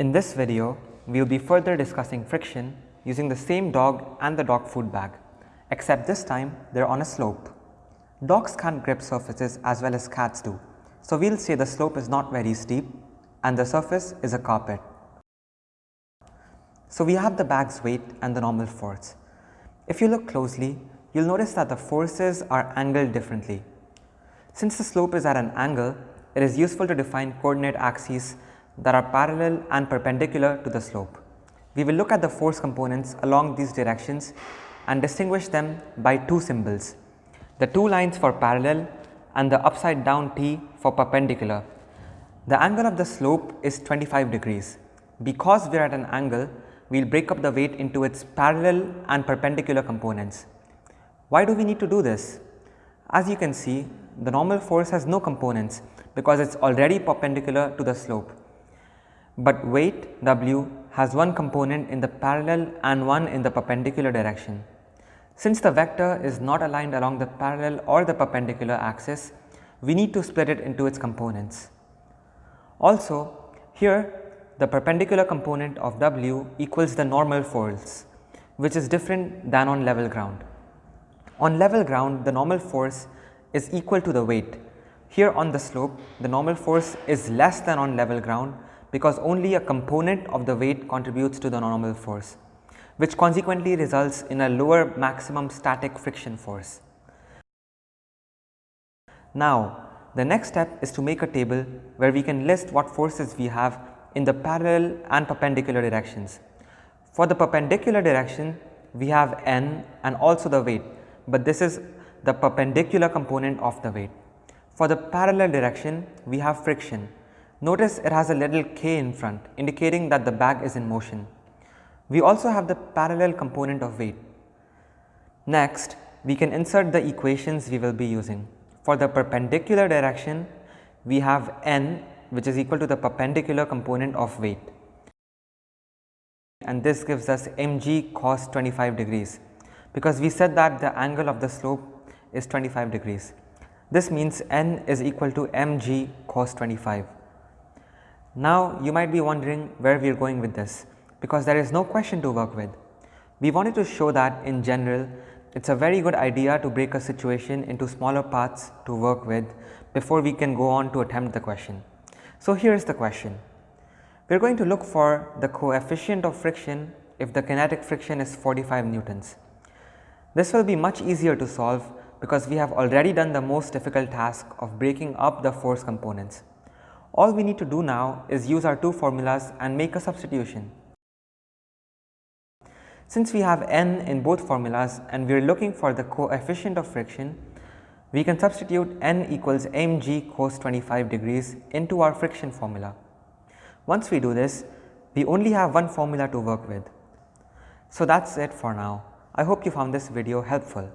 In this video, we will be further discussing friction using the same dog and the dog food bag, except this time they are on a slope. Dogs can't grip surfaces as well as cats do, so we will say the slope is not very steep and the surface is a carpet. So we have the bag's weight and the normal force. If you look closely, you will notice that the forces are angled differently. Since the slope is at an angle, it is useful to define coordinate axes that are parallel and perpendicular to the slope. We will look at the force components along these directions and distinguish them by two symbols, the two lines for parallel and the upside down T for perpendicular. The angle of the slope is 25 degrees. Because we are at an angle, we will break up the weight into its parallel and perpendicular components. Why do we need to do this? As you can see, the normal force has no components because it is already perpendicular to the slope. But weight W has one component in the parallel and one in the perpendicular direction. Since the vector is not aligned along the parallel or the perpendicular axis, we need to split it into its components. Also, here the perpendicular component of W equals the normal force, which is different than on level ground. On level ground, the normal force is equal to the weight. Here on the slope, the normal force is less than on level ground because only a component of the weight contributes to the normal force which consequently results in a lower maximum static friction force. Now, the next step is to make a table where we can list what forces we have in the parallel and perpendicular directions. For the perpendicular direction, we have n and also the weight, but this is the perpendicular component of the weight. For the parallel direction, we have friction Notice it has a little k in front indicating that the bag is in motion. We also have the parallel component of weight. Next, we can insert the equations we will be using. For the perpendicular direction, we have n which is equal to the perpendicular component of weight and this gives us mg cos 25 degrees because we said that the angle of the slope is 25 degrees. This means n is equal to mg cos 25. Now you might be wondering where we are going with this because there is no question to work with. We wanted to show that in general it is a very good idea to break a situation into smaller parts to work with before we can go on to attempt the question. So here is the question. We are going to look for the coefficient of friction if the kinetic friction is 45 newtons. This will be much easier to solve because we have already done the most difficult task of breaking up the force components. All we need to do now is use our two formulas and make a substitution. Since we have n in both formulas and we are looking for the coefficient of friction, we can substitute n equals mg cos 25 degrees into our friction formula. Once we do this, we only have one formula to work with. So that is it for now. I hope you found this video helpful.